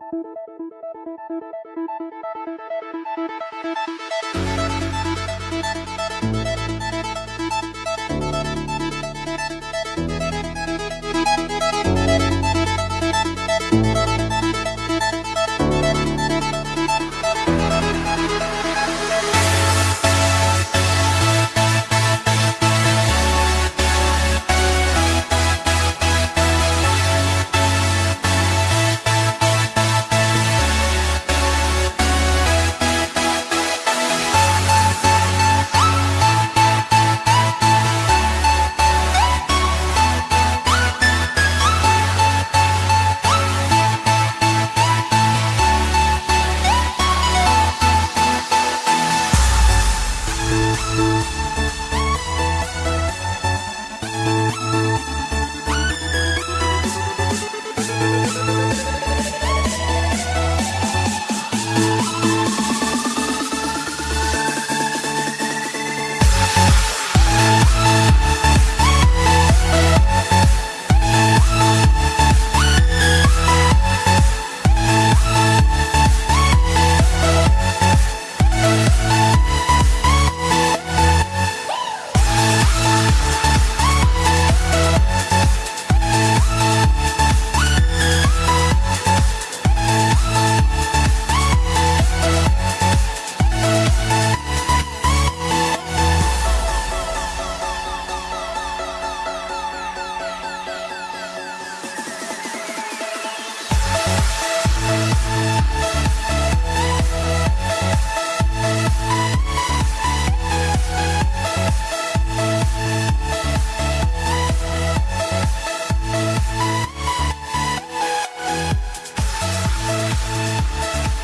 Thank you. We'll be right back.